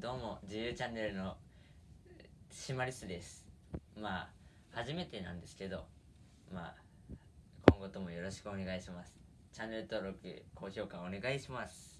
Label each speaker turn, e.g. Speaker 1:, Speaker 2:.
Speaker 1: どうも自由チャンネルのシマリスです。まあ初めてなんですけどまあ今後ともよろしくお願いします。チャンネル登録高評価お願いします。